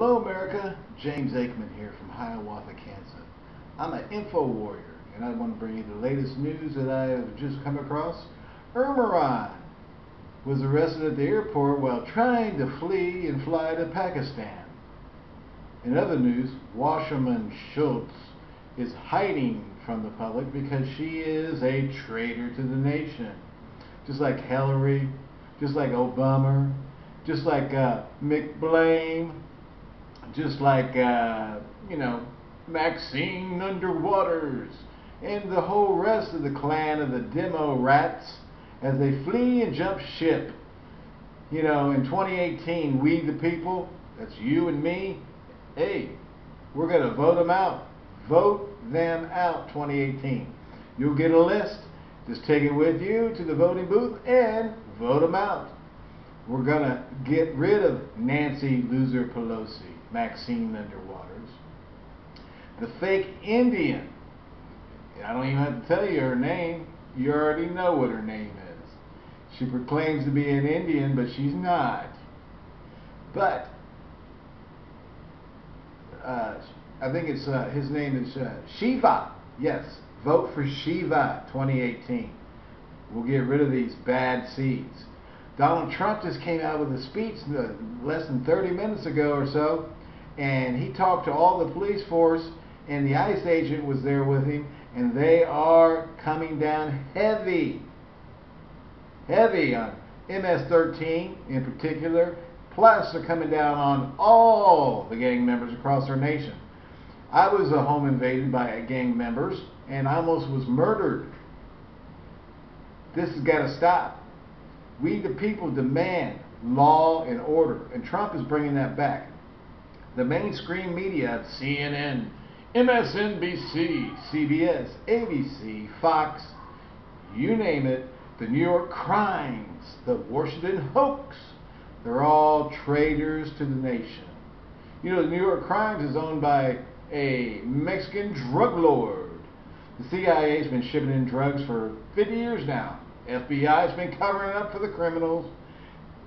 Hello America, James Aikman here from Hiawatha, Kansas. I'm an info warrior and I want to bring you the latest news that I have just come across. Irmaran was arrested at the airport while trying to flee and fly to Pakistan. In other news, Wasserman Schultz is hiding from the public because she is a traitor to the nation. Just like Hillary, just like Obama, just like uh, McBlame, just like, uh, you know, Maxine Underwaters, and the whole rest of the clan of the demo rats as they flee and jump ship. You know, in 2018, we the people, that's you and me, hey, we're going to vote them out. Vote them out 2018. You'll get a list. Just take it with you to the voting booth and vote them out. We're going to get rid of Nancy Loser Pelosi. Maxine Underwaters. The fake Indian. I don't even have to tell you her name. You already know what her name is. She proclaims to be an Indian, but she's not. But uh, I think it's uh, his name is uh, Shiva. Yes, vote for Shiva 2018. We'll get rid of these bad seeds. Donald Trump just came out with a speech uh, less than 30 minutes ago or so and he talked to all the police force and the ICE agent was there with him and they are coming down heavy heavy on MS-13 in particular plus they're coming down on all the gang members across our nation. I was a home invaded by gang members and I almost was murdered. This has got to stop we the people demand law and order and Trump is bringing that back the mainstream media, CNN, MSNBC, CBS, ABC, Fox, you name it, the New York Crimes, the Washington Hoax, they're all traitors to the nation. You know, the New York Crimes is owned by a Mexican drug lord. The CIA has been shipping in drugs for 50 years now. FBI has been covering up for the criminals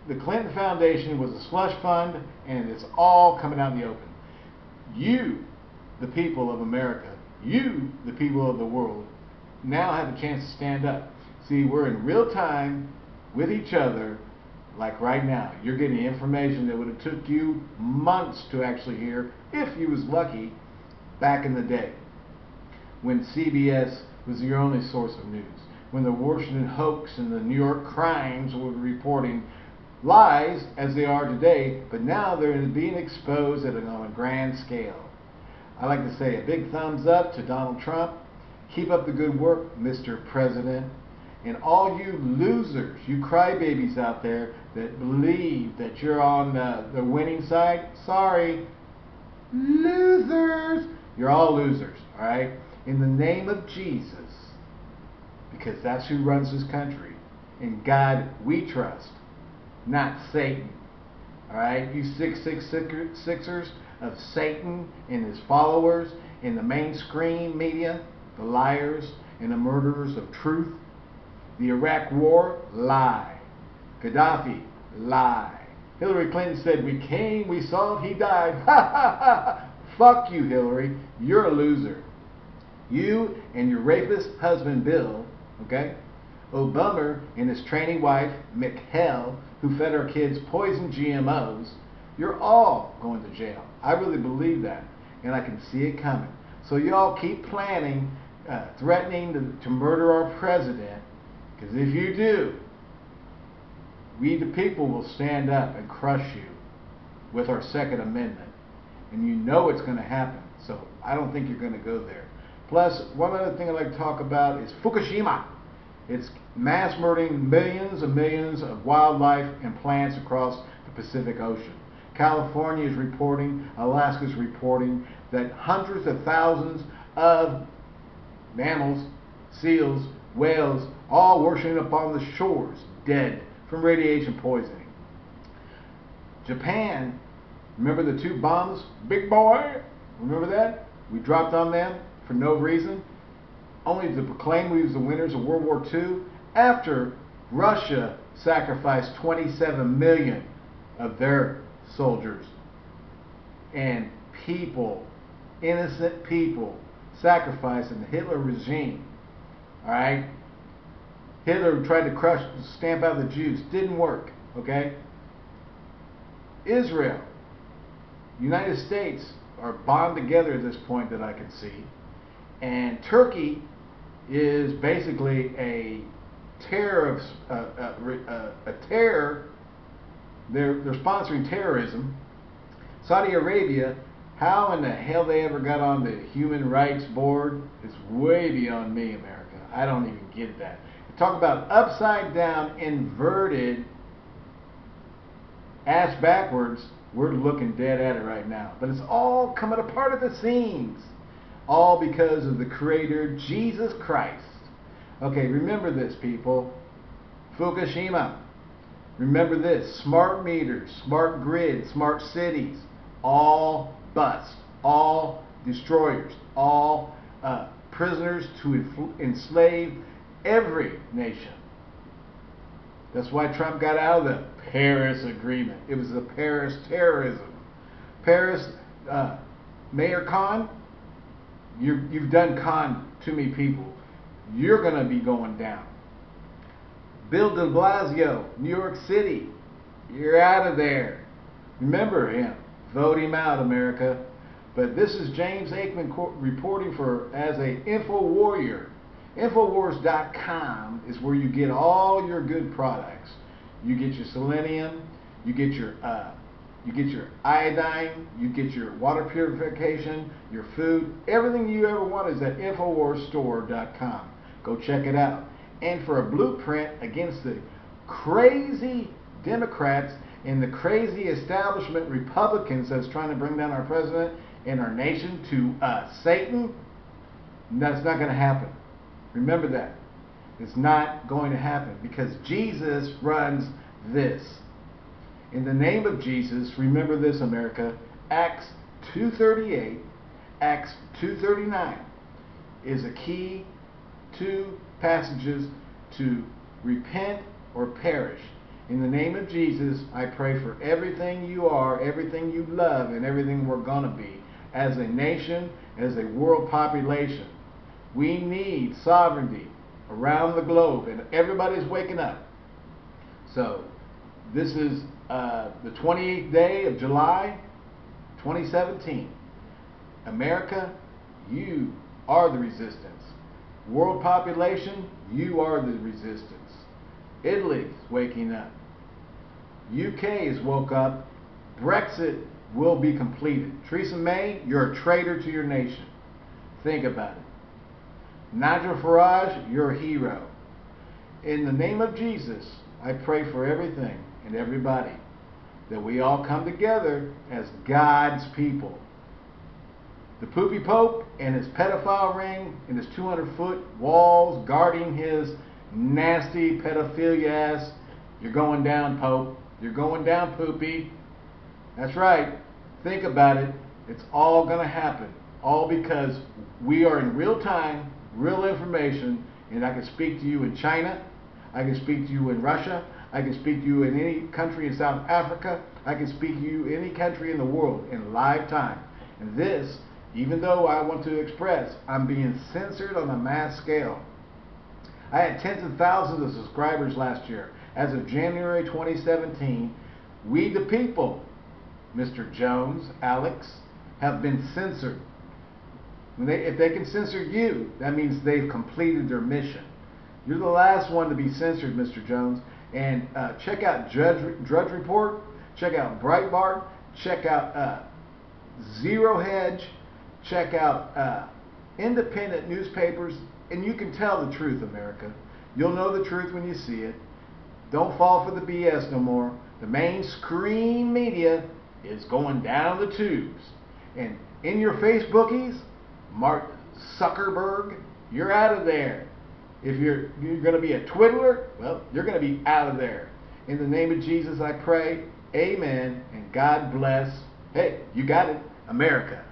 the Clinton Foundation was a slush fund, and it's all coming out in the open. You, the people of America, you, the people of the world, now have a chance to stand up. See, we're in real time with each other, like right now. You're getting information that would have took you months to actually hear, if you was lucky, back in the day, when CBS was your only source of news, when the Washington hoax and the New York crimes were reporting lies as they are today, but now they're being exposed at a, on a grand scale. I like to say a big thumbs up to Donald Trump. Keep up the good work, Mr. President. And all you losers, you crybabies out there that believe that you're on the, the winning side, sorry, losers. You're all losers, all right? In the name of Jesus, because that's who runs this country. In God we trust not Satan. All right, you six six sixers of Satan and his followers in the mainstream media, the liars and the murderers of truth. The Iraq War, lie. Gaddafi, lie. Hillary Clinton said, We came, we saw he died. Ha ha ha! Fuck you, Hillary. You're a loser. You and your rapist husband, Bill, okay? Obama and his trainee wife, McHale, who fed our kids poison GMOs, you're all going to jail. I really believe that, and I can see it coming. So y'all keep planning, uh, threatening to, to murder our president, because if you do, we the people will stand up and crush you with our Second Amendment. And you know it's going to happen. So I don't think you're going to go there. Plus, one other thing I'd like to talk about is Fukushima. It's mass murdering millions and millions of wildlife and plants across the Pacific Ocean. California is reporting, Alaska is reporting that hundreds of thousands of mammals, seals, whales, all washing up on the shores, dead from radiation poisoning. Japan, remember the two bombs? Big boy, remember that? We dropped on them for no reason only to proclaim we was the winners of World War II after Russia sacrificed 27 million of their soldiers. and people, innocent people, sacrificed in the Hitler regime. All right? Hitler tried to crush, stamp out the Jews. Didn't work. Okay? Israel, United States are bound together at this point that I can see. And Turkey is basically a terror of uh, uh, uh, a terror. They're they're sponsoring terrorism. Saudi Arabia, how in the hell they ever got on the Human Rights Board is way beyond me, America. I don't even get that. Talk about upside down, inverted, ass backwards. We're looking dead at it right now. But it's all coming apart at the seams. All because of the Creator, Jesus Christ. Okay, remember this, people. Fukushima. Remember this smart meters, smart grid, smart cities, all bust, all destroyers, all uh, prisoners to enslave every nation. That's why Trump got out of the Paris Agreement. It was the Paris terrorism. Paris, uh, Mayor Khan, you you've done con to me people. You're going to be going down. Bill de Blasio, New York City, you're out of there. Remember him. Vote him out, America. But this is James Aikman reporting for as a info warrior. Infowars.com is where you get all your good products. You get your selenium, you get your uh, you get your iodine, you get your water purification, your food, everything you ever want is at InfoWarsStore.com. Go check it out. And for a blueprint against the crazy Democrats and the crazy establishment Republicans that's trying to bring down our president and our nation to uh, Satan, that's not going to happen. Remember that. It's not going to happen because Jesus runs this. In the name of Jesus, remember this, America. Acts 238, Acts 239 is a key two passages to repent or perish. In the name of Jesus, I pray for everything you are, everything you love, and everything we're going to be as a nation, as a world population. We need sovereignty around the globe, and everybody's waking up. So, this is uh, the 28th day of July 2017. America, you are the resistance. World population, you are the resistance. Italy's waking up. UK has woke up. Brexit will be completed. Theresa May, you're a traitor to your nation. Think about it. Nigel Farage, you're a hero. In the name of Jesus, I pray for everything and everybody that we all come together as God's people. The poopy pope and his pedophile ring and his 200 foot walls guarding his nasty pedophilia ass. You're going down, Pope. You're going down, poopy. That's right. Think about it. It's all going to happen. All because we are in real time real information, and I can speak to you in China, I can speak to you in Russia, I can speak to you in any country in South Africa, I can speak to you any country in the world in live time. And this, even though I want to express, I'm being censored on a mass scale. I had tens of thousands of subscribers last year. As of January 2017, we the people, Mr. Jones, Alex, have been censored they, if they can censor you, that means they've completed their mission. You're the last one to be censored, Mr. Jones. And uh, check out Drudge, Drudge Report. Check out Breitbart. Check out uh, Zero Hedge. Check out uh, independent newspapers. And you can tell the truth, America. You'll know the truth when you see it. Don't fall for the BS no more. The mainstream media is going down the tubes. And in your Facebookies, Mark Zuckerberg, you're out of there. If you're you're going to be a twiddler, well, you're going to be out of there. In the name of Jesus, I pray. Amen. And God bless. Hey, you got it. America.